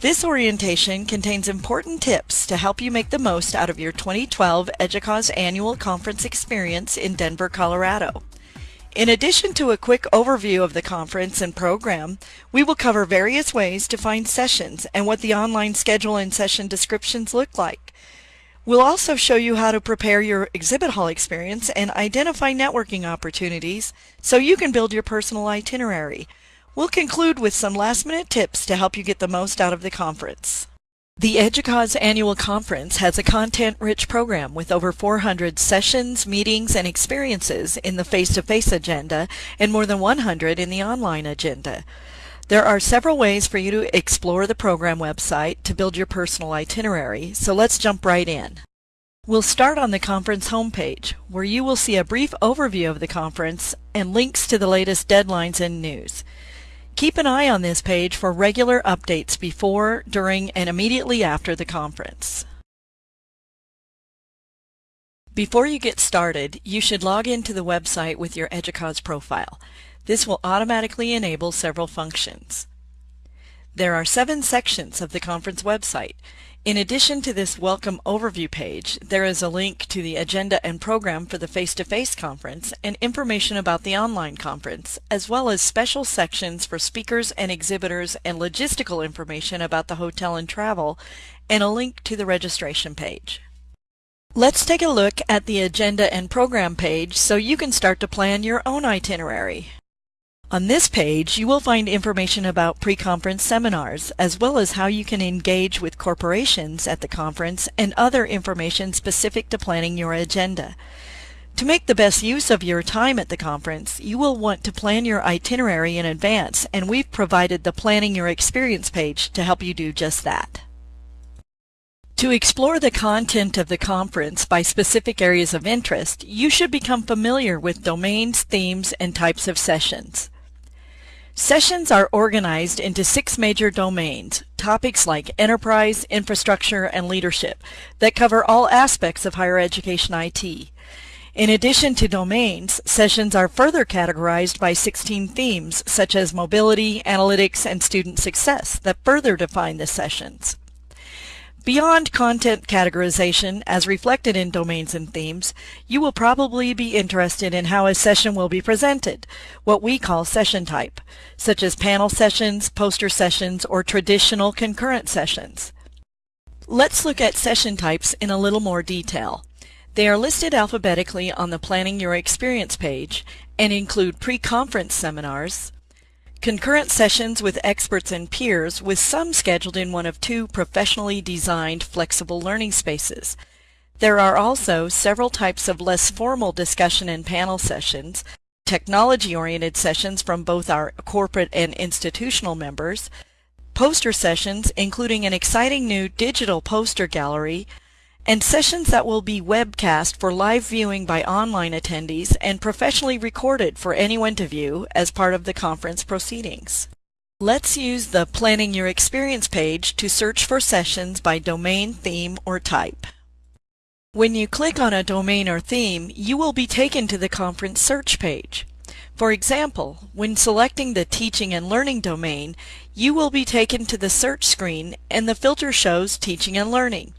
This orientation contains important tips to help you make the most out of your 2012 EDUCAUSE annual conference experience in Denver, Colorado. In addition to a quick overview of the conference and program, we will cover various ways to find sessions and what the online schedule and session descriptions look like. We'll also show you how to prepare your exhibit hall experience and identify networking opportunities so you can build your personal itinerary. We'll conclude with some last-minute tips to help you get the most out of the conference. The EDUCAUSE annual conference has a content-rich program with over 400 sessions, meetings, and experiences in the face-to-face -face agenda and more than 100 in the online agenda. There are several ways for you to explore the program website to build your personal itinerary, so let's jump right in. We'll start on the conference homepage, where you will see a brief overview of the conference and links to the latest deadlines and news. Keep an eye on this page for regular updates before, during, and immediately after the conference. Before you get started, you should log into the website with your EDUCAUSE profile. This will automatically enable several functions. There are seven sections of the conference website. In addition to this welcome overview page, there is a link to the agenda and program for the face-to-face -face conference and information about the online conference, as well as special sections for speakers and exhibitors and logistical information about the hotel and travel, and a link to the registration page. Let's take a look at the agenda and program page so you can start to plan your own itinerary. On this page, you will find information about pre-conference seminars, as well as how you can engage with corporations at the conference and other information specific to planning your agenda. To make the best use of your time at the conference, you will want to plan your itinerary in advance, and we've provided the Planning Your Experience page to help you do just that. To explore the content of the conference by specific areas of interest, you should become familiar with domains, themes, and types of sessions. Sessions are organized into six major domains, topics like enterprise, infrastructure, and leadership, that cover all aspects of higher education IT. In addition to domains, sessions are further categorized by 16 themes, such as mobility, analytics, and student success, that further define the sessions. Beyond content categorization, as reflected in domains and themes, you will probably be interested in how a session will be presented, what we call session type, such as panel sessions, poster sessions, or traditional concurrent sessions. Let's look at session types in a little more detail. They are listed alphabetically on the Planning Your Experience page and include pre-conference seminars, Concurrent sessions with experts and peers, with some scheduled in one of two professionally designed flexible learning spaces. There are also several types of less formal discussion and panel sessions, technology-oriented sessions from both our corporate and institutional members, poster sessions including an exciting new digital poster gallery, and sessions that will be webcast for live viewing by online attendees and professionally recorded for anyone to view as part of the conference proceedings. Let's use the Planning Your Experience page to search for sessions by domain, theme, or type. When you click on a domain or theme, you will be taken to the conference search page. For example, when selecting the Teaching and Learning domain, you will be taken to the search screen and the filter shows Teaching and Learning.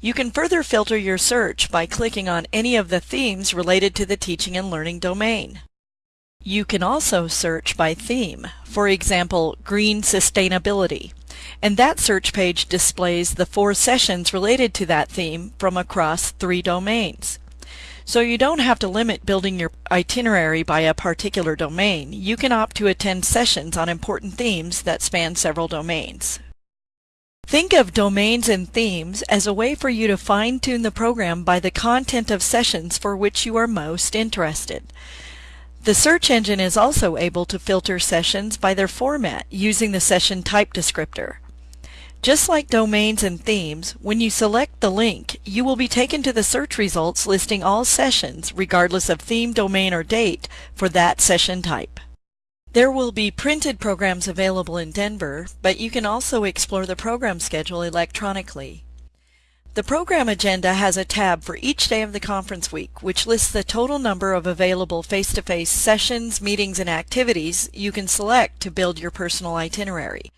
You can further filter your search by clicking on any of the themes related to the teaching and learning domain. You can also search by theme, for example, green sustainability, and that search page displays the four sessions related to that theme from across three domains. So you don't have to limit building your itinerary by a particular domain. You can opt to attend sessions on important themes that span several domains. Think of domains and themes as a way for you to fine-tune the program by the content of sessions for which you are most interested. The search engine is also able to filter sessions by their format using the session type descriptor. Just like domains and themes, when you select the link, you will be taken to the search results listing all sessions, regardless of theme, domain, or date, for that session type. There will be printed programs available in Denver, but you can also explore the program schedule electronically. The program agenda has a tab for each day of the conference week, which lists the total number of available face-to-face -face sessions, meetings, and activities you can select to build your personal itinerary.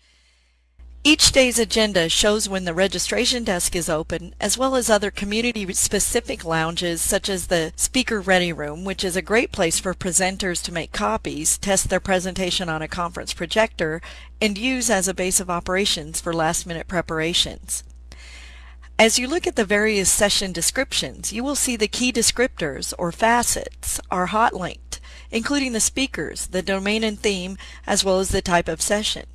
Each day's agenda shows when the registration desk is open, as well as other community-specific lounges such as the Speaker Ready Room, which is a great place for presenters to make copies, test their presentation on a conference projector, and use as a base of operations for last-minute preparations. As you look at the various session descriptions, you will see the key descriptors, or facets, are hot linked, including the speakers, the domain and theme, as well as the type of session.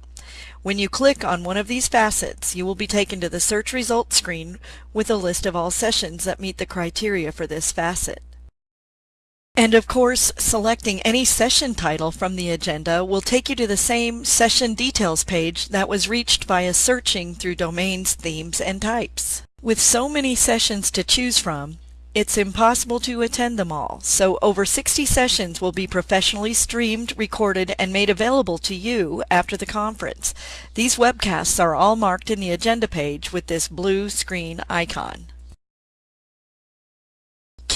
When you click on one of these facets, you will be taken to the search results screen with a list of all sessions that meet the criteria for this facet. And of course, selecting any session title from the agenda will take you to the same session details page that was reached via searching through domains, themes, and types. With so many sessions to choose from, it's impossible to attend them all, so over 60 sessions will be professionally streamed, recorded, and made available to you after the conference. These webcasts are all marked in the agenda page with this blue screen icon.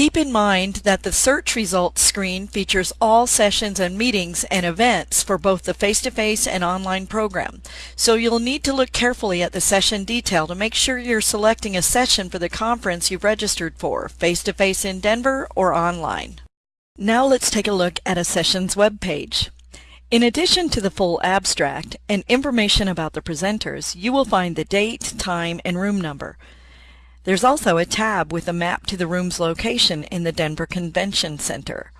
Keep in mind that the search results screen features all sessions and meetings and events for both the face-to-face -face and online program, so you'll need to look carefully at the session detail to make sure you're selecting a session for the conference you've registered for, face-to-face -face in Denver or online. Now let's take a look at a session's web page. In addition to the full abstract and information about the presenters, you will find the date, time, and room number. There's also a tab with a map to the room's location in the Denver Convention Center.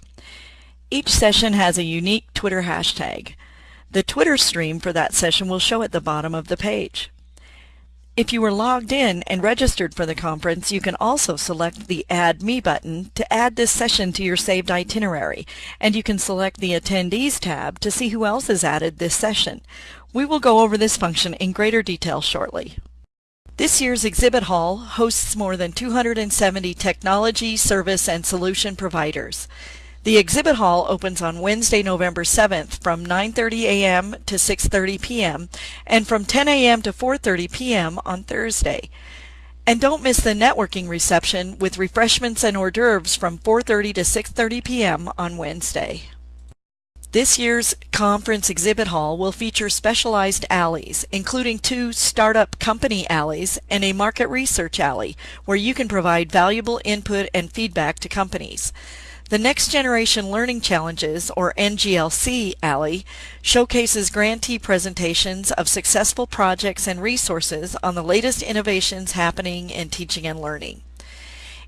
Each session has a unique Twitter hashtag. The Twitter stream for that session will show at the bottom of the page. If you were logged in and registered for the conference, you can also select the Add Me button to add this session to your saved itinerary, and you can select the Attendees tab to see who else has added this session. We will go over this function in greater detail shortly. This year's exhibit hall hosts more than 270 technology, service, and solution providers. The exhibit hall opens on Wednesday, November 7th from 9.30 a.m. to 6.30 p.m. and from 10 a.m. to 4.30 p.m. on Thursday. And don't miss the networking reception with refreshments and hors d'oeuvres from 4.30 to 6.30 p.m. on Wednesday. This year's conference exhibit hall will feature specialized alleys, including two startup company alleys and a market research alley, where you can provide valuable input and feedback to companies. The Next Generation Learning Challenges, or NGLC Alley, showcases grantee presentations of successful projects and resources on the latest innovations happening in teaching and learning.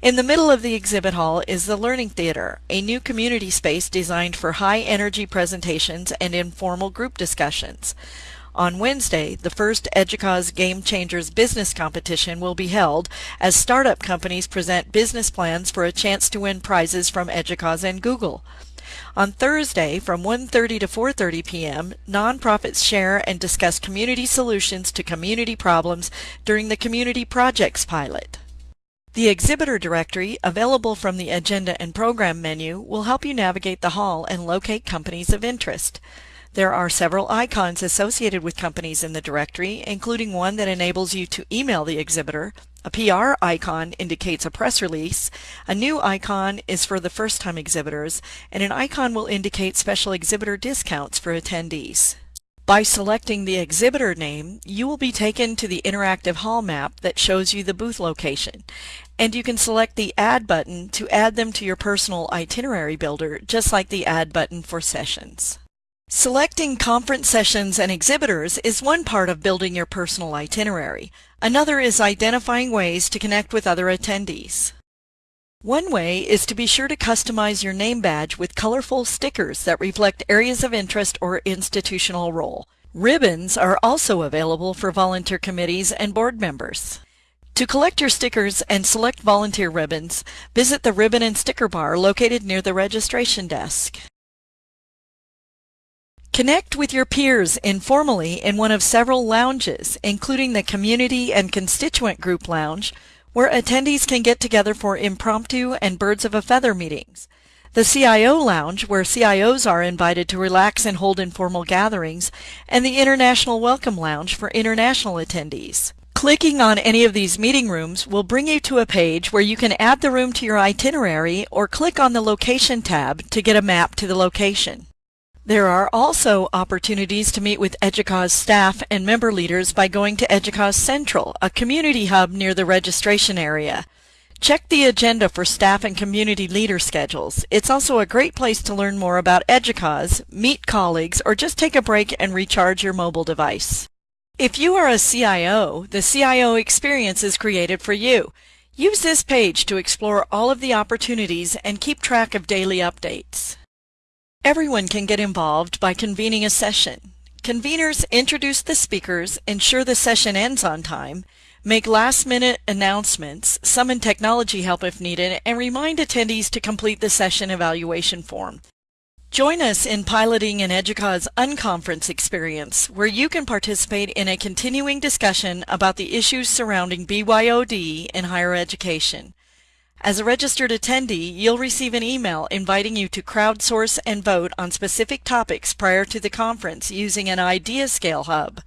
In the middle of the exhibit hall is the Learning Theater, a new community space designed for high-energy presentations and informal group discussions. On Wednesday, the first EDUCAUSE Game Changers business competition will be held as startup companies present business plans for a chance to win prizes from EDUCAUSE and Google. On Thursday from 1.30 to 4.30 p.m., nonprofits share and discuss community solutions to community problems during the Community Projects Pilot. The exhibitor directory, available from the Agenda and Program menu, will help you navigate the hall and locate companies of interest. There are several icons associated with companies in the directory, including one that enables you to email the exhibitor. A PR icon indicates a press release. A new icon is for the first-time exhibitors, and an icon will indicate special exhibitor discounts for attendees. By selecting the exhibitor name, you will be taken to the interactive hall map that shows you the booth location. And you can select the Add button to add them to your personal itinerary builder, just like the Add button for sessions. Selecting conference sessions and exhibitors is one part of building your personal itinerary. Another is identifying ways to connect with other attendees. One way is to be sure to customize your name badge with colorful stickers that reflect areas of interest or institutional role. Ribbons are also available for volunteer committees and board members. To collect your stickers and select volunteer ribbons, visit the Ribbon and Sticker Bar located near the registration desk. Connect with your peers informally in one of several lounges, including the Community and Constituent Group Lounge, where attendees can get together for impromptu and birds of a feather meetings. The CIO Lounge, where CIOs are invited to relax and hold informal gatherings, and the International Welcome Lounge for international attendees. Clicking on any of these meeting rooms will bring you to a page where you can add the room to your itinerary or click on the Location tab to get a map to the location. There are also opportunities to meet with EDUCAUSE staff and member leaders by going to EDUCAUSE Central, a community hub near the registration area. Check the agenda for staff and community leader schedules. It's also a great place to learn more about EDUCAUSE, meet colleagues, or just take a break and recharge your mobile device. If you are a CIO, the CIO experience is created for you. Use this page to explore all of the opportunities and keep track of daily updates. Everyone can get involved by convening a session. Conveners introduce the speakers, ensure the session ends on time, make last-minute announcements, summon technology help if needed, and remind attendees to complete the session evaluation form. Join us in piloting an EDUCAUSE Unconference experience, where you can participate in a continuing discussion about the issues surrounding BYOD in higher education. As a registered attendee, you'll receive an email inviting you to crowdsource and vote on specific topics prior to the conference using an IdeaScale hub.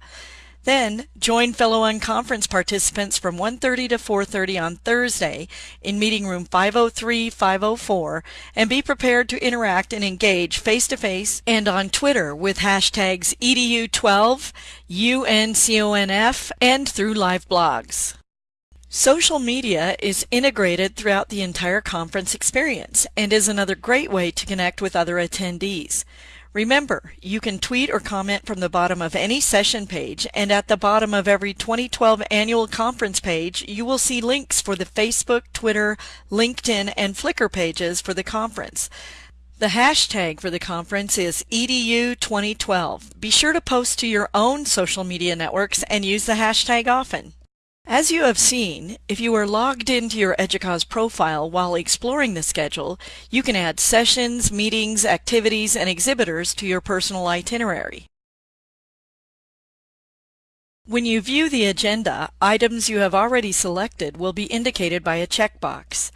Then, join fellow unconference participants from 1.30 to 4.30 on Thursday in meeting room 503-504 and be prepared to interact and engage face-to-face -face and on Twitter with hashtags EDU12, UNCONF, and through live blogs. Social media is integrated throughout the entire conference experience and is another great way to connect with other attendees. Remember, you can tweet or comment from the bottom of any session page, and at the bottom of every 2012 annual conference page, you will see links for the Facebook, Twitter, LinkedIn, and Flickr pages for the conference. The hashtag for the conference is EDU2012. Be sure to post to your own social media networks and use the hashtag often. As you have seen, if you are logged into your EDUCAUSE profile while exploring the schedule, you can add sessions, meetings, activities, and exhibitors to your personal itinerary. When you view the agenda, items you have already selected will be indicated by a checkbox.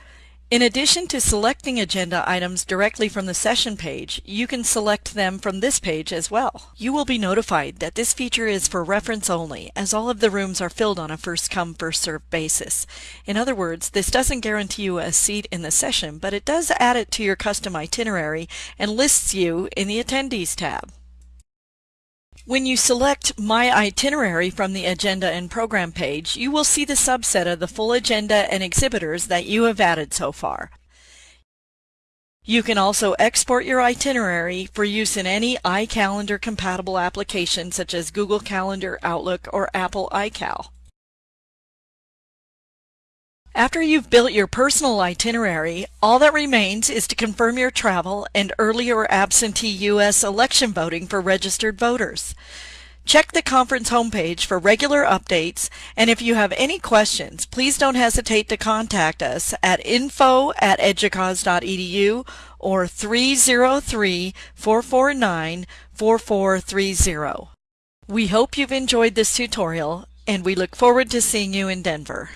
In addition to selecting agenda items directly from the session page, you can select them from this page as well. You will be notified that this feature is for reference only, as all of the rooms are filled on a first-come, first-served basis. In other words, this doesn't guarantee you a seat in the session, but it does add it to your custom itinerary and lists you in the Attendees tab. When you select My Itinerary from the Agenda and Program page, you will see the subset of the full agenda and exhibitors that you have added so far. You can also export your itinerary for use in any iCalendar compatible application such as Google Calendar, Outlook, or Apple iCal. After you've built your personal itinerary, all that remains is to confirm your travel and earlier absentee U.S. election voting for registered voters. Check the conference homepage for regular updates, and if you have any questions, please don't hesitate to contact us at info at educause.edu or 303-449-4430. We hope you've enjoyed this tutorial, and we look forward to seeing you in Denver.